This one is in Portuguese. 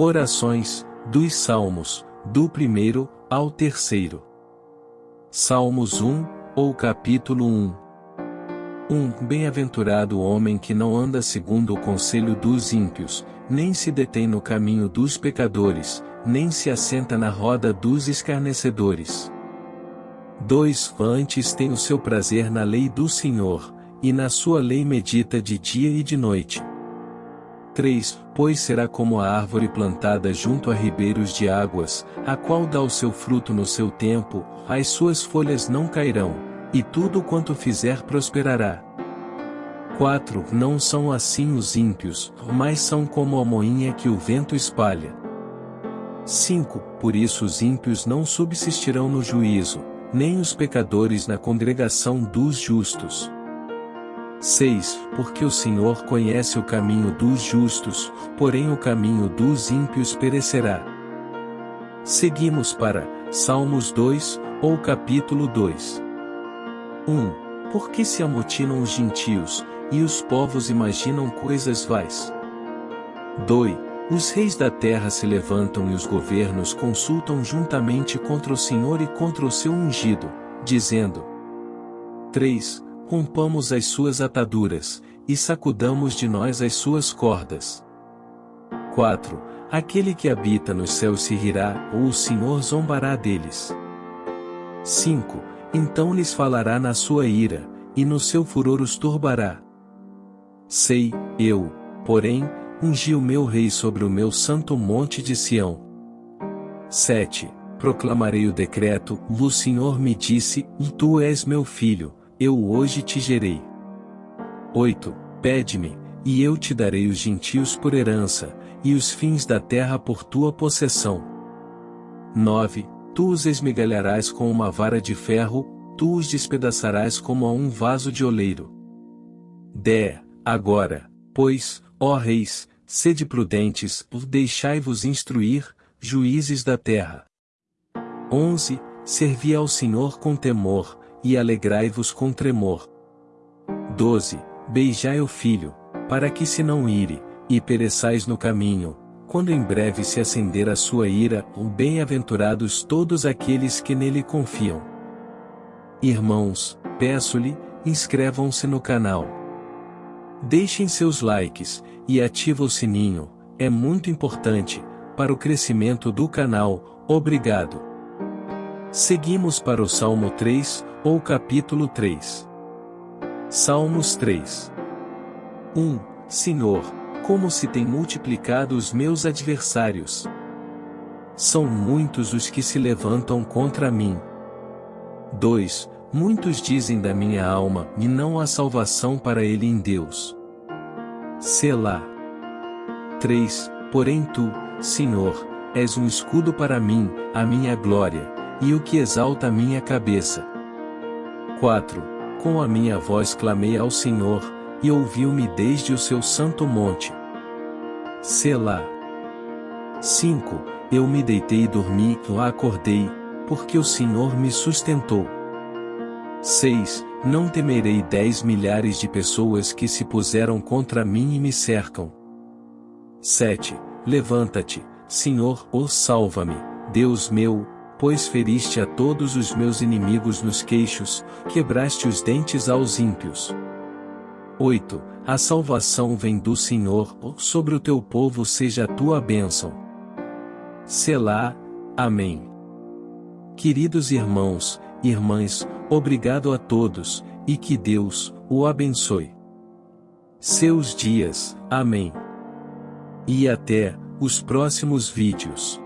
Orações, dos Salmos, do primeiro ao terceiro. Salmos 1, ou capítulo 1. 1. Bem-aventurado o homem que não anda segundo o conselho dos ímpios, nem se detém no caminho dos pecadores, nem se assenta na roda dos escarnecedores. 2. Antes tem o seu prazer na lei do Senhor, e na sua lei medita de dia e de noite. 3. Pois será como a árvore plantada junto a ribeiros de águas, a qual dá o seu fruto no seu tempo, as suas folhas não cairão, e tudo quanto fizer prosperará. 4. Não são assim os ímpios, mas são como a moinha que o vento espalha. 5. Por isso os ímpios não subsistirão no juízo, nem os pecadores na congregação dos justos. 6. Porque o Senhor conhece o caminho dos justos, porém o caminho dos ímpios perecerá. Seguimos para Salmos 2, ou capítulo 2. 1. Por que se amotinam os gentios, e os povos imaginam coisas vais? 2. Os reis da terra se levantam e os governos consultam juntamente contra o Senhor e contra o seu ungido, dizendo: 3 rompamos as suas ataduras, e sacudamos de nós as suas cordas. 4. Aquele que habita nos céus se rirá, ou o Senhor zombará deles. 5. Então lhes falará na sua ira, e no seu furor os turbará. Sei, eu, porém, ungi o meu rei sobre o meu santo monte de Sião. 7. Proclamarei o decreto, o Senhor me disse, tu és meu filho, eu hoje te gerei. 8. Pede-me, e eu te darei os gentios por herança, e os fins da terra por tua possessão. 9. Tu os esmigalharás com uma vara de ferro, tu os despedaçarás como a um vaso de oleiro. 10. Agora, pois, ó reis, sede prudentes, deixai-vos instruir, juízes da terra. 11. Servi ao Senhor com temor, e alegrai-vos com tremor. 12. Beijai o filho, para que se não ire, e pereçais no caminho, quando em breve se acender a sua ira, bem-aventurados todos aqueles que nele confiam. Irmãos, peço-lhe, inscrevam-se no canal. Deixem seus likes, e ativa o sininho, é muito importante, para o crescimento do canal, obrigado. Seguimos para o Salmo 3, ou capítulo 3. Salmos 3. 1. Senhor, como se tem multiplicado os meus adversários. São muitos os que se levantam contra mim. 2. Muitos dizem da minha alma, e não há salvação para ele em Deus. Selá. 3. Porém tu, Senhor, és um escudo para mim, a minha glória, e o que exalta minha cabeça. 4. Com a minha voz clamei ao Senhor, e ouviu-me desde o seu santo monte. Selá. 5. Eu me deitei e dormi, lá acordei, porque o Senhor me sustentou. 6. Não temerei dez milhares de pessoas que se puseram contra mim e me cercam. 7. Levanta-te, Senhor, ou salva-me, Deus meu, pois feriste a todos os meus inimigos nos queixos, quebraste os dentes aos ímpios. 8. A salvação vem do Senhor, sobre o teu povo seja a tua bênção. Selá, Amém. Queridos irmãos, irmãs, obrigado a todos, e que Deus o abençoe. Seus dias, Amém. E até os próximos vídeos.